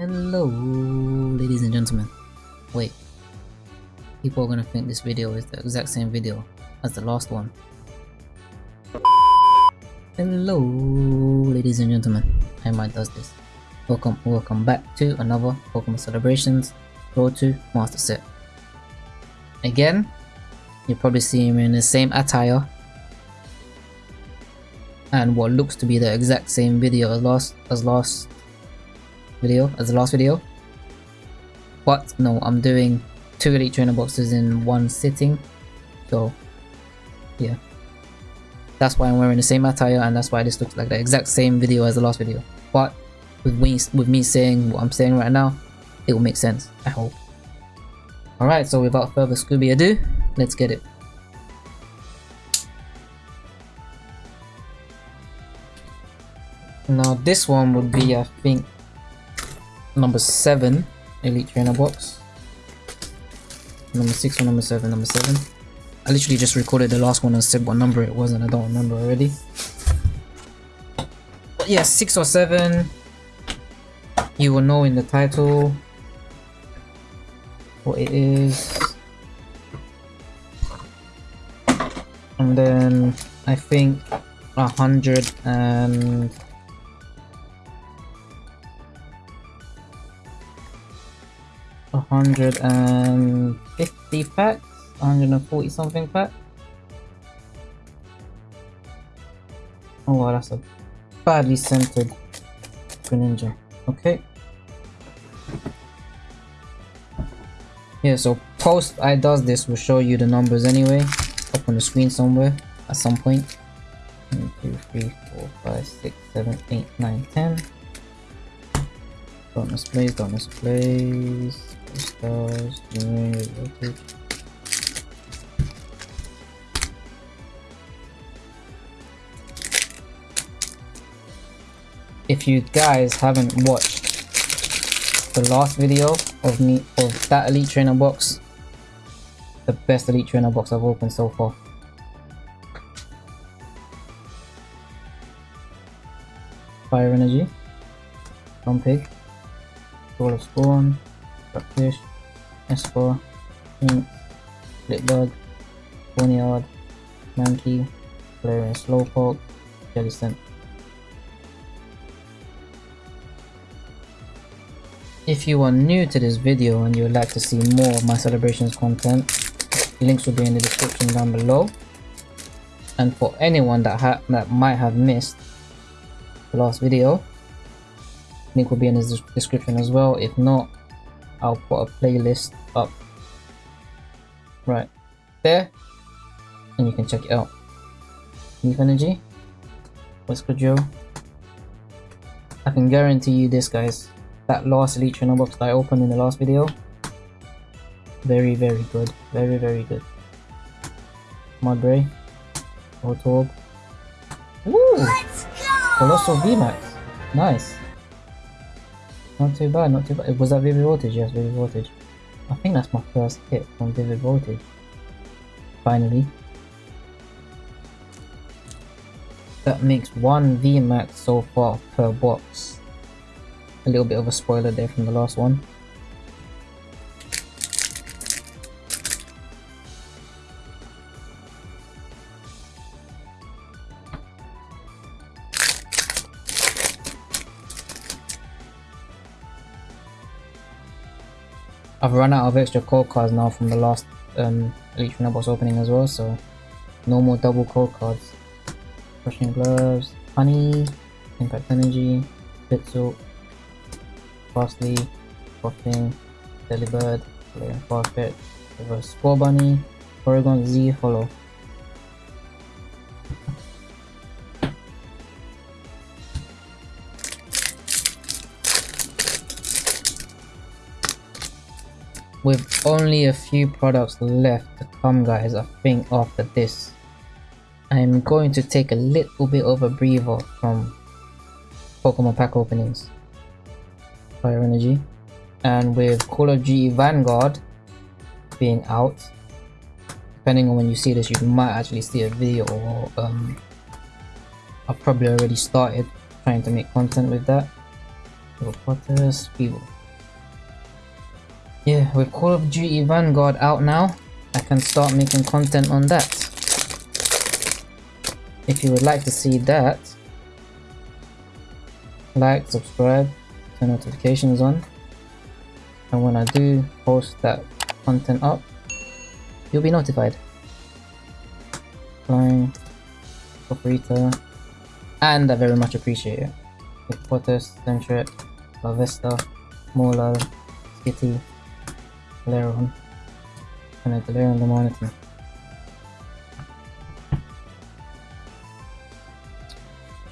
Hello, ladies and gentlemen. Wait, people are gonna think this video is the exact same video as the last one. Hello, ladies and gentlemen. I might does this. Welcome, welcome back to another Pokemon Celebrations Road to Master Set. Again, you're probably seeing me in the same attire and what looks to be the exact same video as last as last video as the last video. But no i'm doing two elite trainer boxes in one sitting. So yeah. That's why i'm wearing the same attire and that's why this looks like the exact same video as the last video. But with me with me saying what i'm saying right now it will make sense i hope. All right so without further scooby ado let's get it. Now this one would be, I think, number 7 Elite Trainer box. Number 6 or number 7? Number 7. I literally just recorded the last one and said what number it was and I don't remember already. But yeah, 6 or 7. You will know in the title what it is. And then I think a hundred and hundred and fifty packs, hundred and forty something pack. Oh wow, that's a badly centered Greninja. Okay. Yeah, so post I does this will show you the numbers anyway, up on the screen somewhere at some point. 1, 2, 3, 4, 5, 6, 7, 8, 9, 10. Don't misplace, don't misplace If you guys haven't watched the last video of me of that elite trainer box, the best elite trainer box I've opened so far. Fire energy, Pig, Soul of Spawn, Rockfish, Esper, Ink, hmm. Litbug, Boneyard, Mankey, Galarian Slowpoke, Jellicent. If you are new to this video and you would like to see more of my celebrations content, links will be in the description down below. And for anyone that, that might have missed the last video, link will be in the description as well. If not, I'll put a playlist up right there and you can check it out. Leaf Energy, Whisker Joe. I can guarantee you this guys, that last Elite Trainer box that I opened in the last video, very very good, very very good. Mudbray, Voltorb. Woo! Coalossal VMAX, nice. Not too bad, not too bad. Was that Vivid Voltage? Yes, Vivid Voltage. I think that's my first hit from Vivid Voltage. Finally. That makes one VMAX so far per box. A little bit of a spoiler there from the last one. I've run out of extra code cards now from the last um, Elite box opening as well, so no more double code cards. Crushing Gloves, Honey, Impact Energy, Pitzel, Fastly, Puffing, Delibird, Farfetch, Reverse Scorbunny, Oregon Z Hollow. With only a few products left to come guys I think after this. I'm going to take a little bit of a breather from Pokemon pack openings. Fire Energy. And with Call of Duty Vanguard being out depending on when you see this you might actually see a video or um, I've probably already started trying to make content with that. Potter's Feeble. Yeah, with Call of Duty Vanguard out now, I can start making content on that. If you would like to see that, like, subscribe, turn notifications on, and when I do post that content up, you'll be notified. Flying, Paprita, and I very much appreciate it. Potters, Centric, La Vista, Mola, Skitty, Leron, and the on the monitor.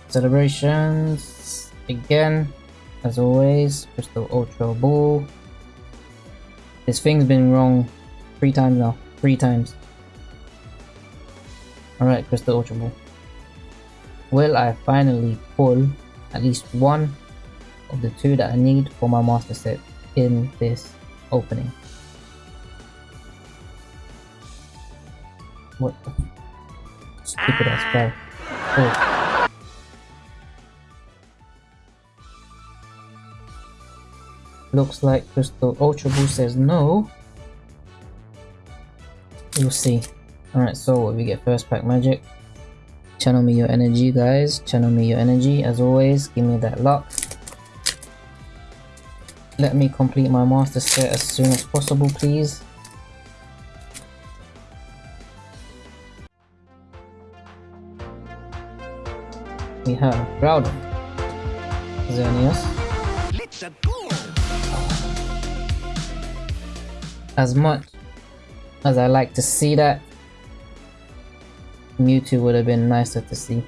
Celebrations again, as always, Crystal Ultra Ball. This thing's been wrong three times now. Three times. Alright, Crystal Ultra Ball. Will I finally pull at least one of the two that I need for my master set in this opening? What the stupid ass ah. spell. Oh. Looks like Crystal Ultra Boost says no. We'll see. Alright, so what we get first pack magic. Channel me your energy, guys. Channel me your energy. As always, give me that luck. Let me complete my master set as soon as possible, please. We have Groudon, Xerneas, as much as I like to see that, Mewtwo would have been nicer to see.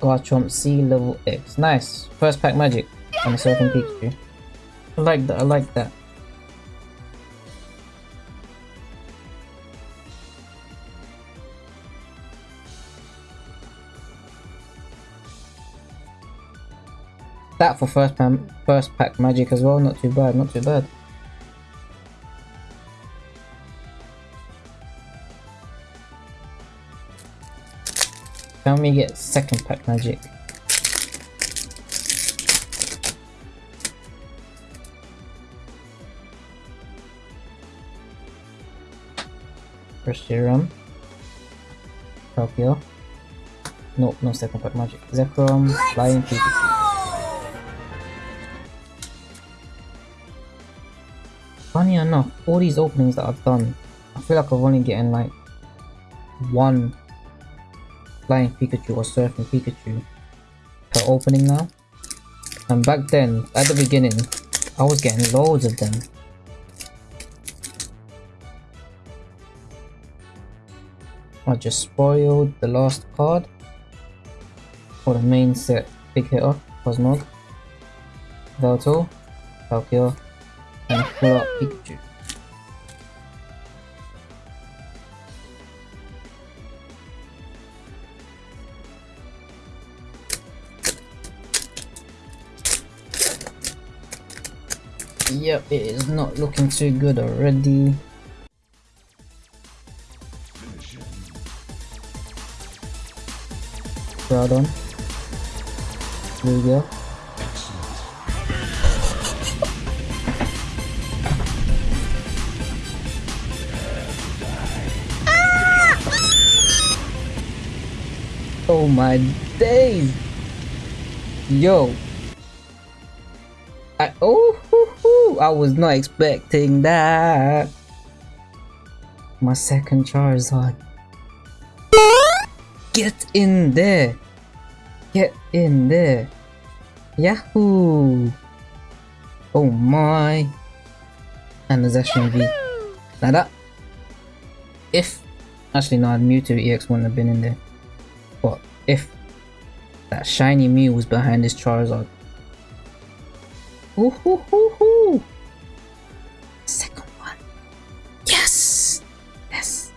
Garchomp C level X. Nice. First pack magic on a Surfing Pikachu. I like that, I like that. That for first first pack magic as well, not too bad, not too bad. Can we get second pack magic? Reshiram. Tokyo. Nope, no second pack magic. Zekrom, Flying Pikachu. Funny enough, all these openings that I've done, I feel like I've only getting like one Flying Pikachu or Surfing Pikachu per opening now. And back then, at the beginning, I was getting loads of them. I just spoiled the last card for the main set big hitter, Cosmog, Velto, Palkia, and Full Art Pikachu. Yep, it is not looking too good already. Groudon. Lugia. Oh my days! Yo! I oh I was not expecting that. My second Charizard. Get in there. Get in there. Yahoo. Oh my. And there's Action V. Now that. If. Actually, no, Mewtwo EX wouldn't have been in there. If that shiny Mew was behind this Charizard, Ooh, hoo, hoo, hoo. Second one. Yes! Yes.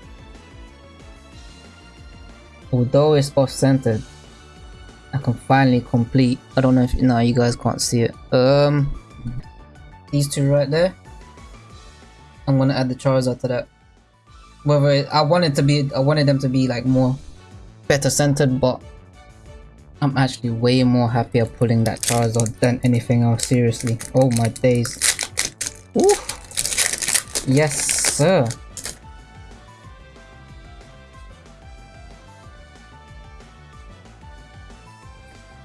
Although it's off-centered, I can finally complete. I don't know if now you guys can't see it. Um, these two right there. I'm gonna add the Charizard to that. Whether it, I wanted to be, I wanted them to be like more better centered, but I'm actually way more happier pulling that Charizard than anything else, seriously. Oh my days. Ooh. Yes, sir.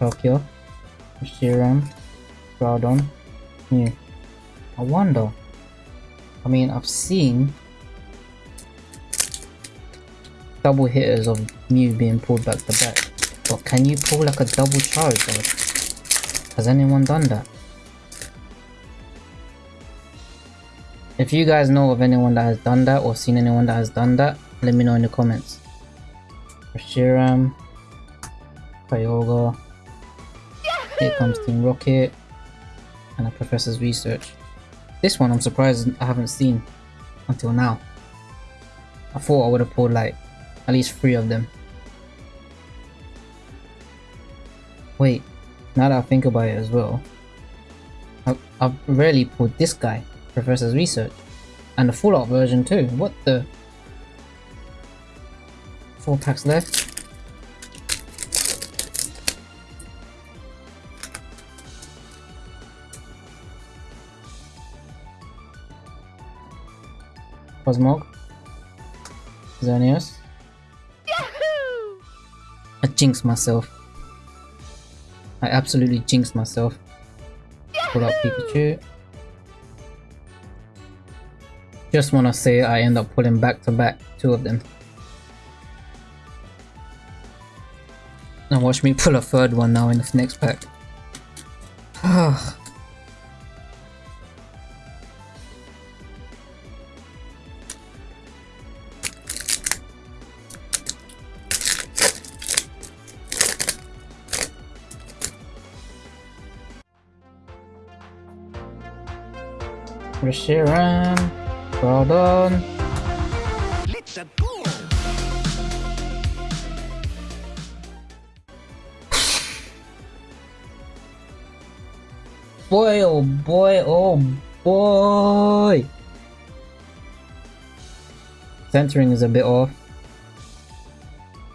Tokyo, Shiram, Groudon, Mew. I wonder. I mean, I've seen double hitters of Mew being pulled back to back. But can you pull like a double charge Has anyone done that? If you guys know of anyone that has done that or seen anyone that has done that, let me know in the comments. Reshiram, Kyogre, here comes Team Rocket, and a Professor's Research. This one I'm surprised I haven't seen until now. I thought I would have pulled like at least three of them. Wait, now that I think about it as well, I've, I've rarely pulled this guy, Professor's Research, and the full art version too. What the? Four packs left. Cosmog, Xerneas. Yahoo! I jinxed myself. I absolutely jinxed myself. Pull out Pikachu. Just wanna say I end up pulling back to back two of them. Now watch me pull a third one now in the next pack. Reshiram, done. Let's go. boy, oh boy, oh boy. Centering is a bit off.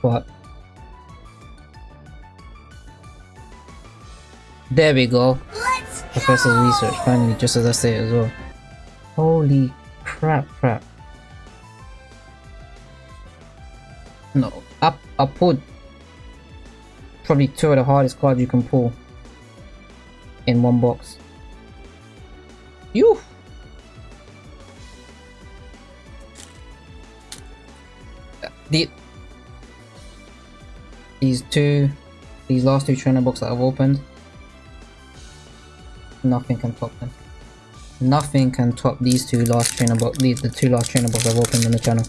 But there we go. Professor's research finally, just as I say as well. Holy crap, crap. No, I, I pulled probably two of the hardest cards you can pull in one box. You. The, these two, these last two trainer books that I've opened, nothing can top them. Nothing can top these two last trainer these the two last trainer books I've opened on the channel.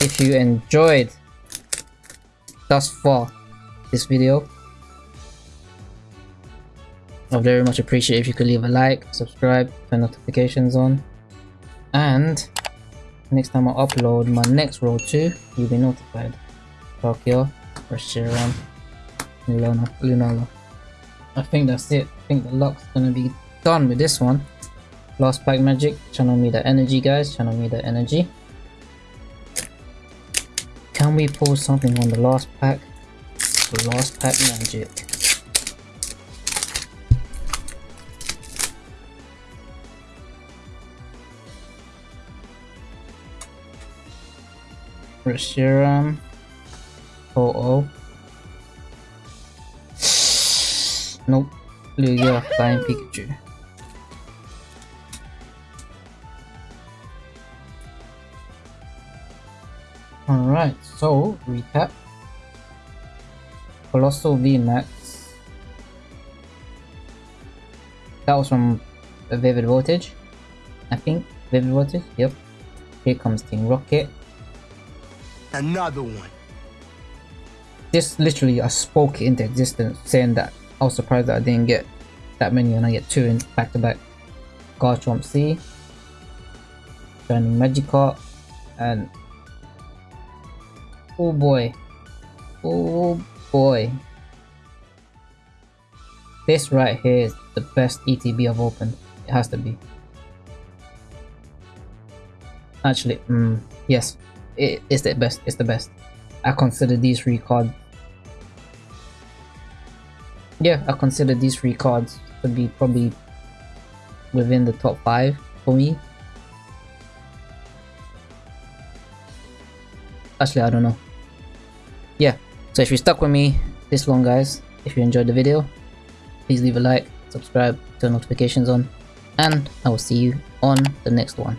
If you enjoyed thus far this video, I'd very much appreciate if you could leave a like, subscribe, turn notifications on, and next time I upload my next roll 2, you'll be notified. Tokyo, Reshiram, Lunala, Lunala. I think that's it. I think the luck's gonna be done with this one. Lost Pack Magic, channel me the energy guys, channel me the energy. Can we pull something on the last pack? The last pack magic. Reshiram. Oh oh. Nope. Lugia, Flying Pikachu. Alright, so recap. Coalossal VMAX. That was from Vivid Voltage. I think. Vivid Voltage, yep. Here comes Team Rocket. Another one. This literally I spoke into existence saying that I was surprised that I didn't get that many and I get two in back to back. Garchomp C. Shining Magikarp and Oh boy. Oh boy. This right here is the best ETB I've opened. It has to be. Actually, mm, yes. It is the best. It's the best. I consider these three cards yeah, I consider these three cards to be probably within the top five for me. Actually, I don't know. Yeah, so if you stuck with me this long, guys, if you enjoyed the video, please leave a like, subscribe, turn notifications on, and I will see you on the next one.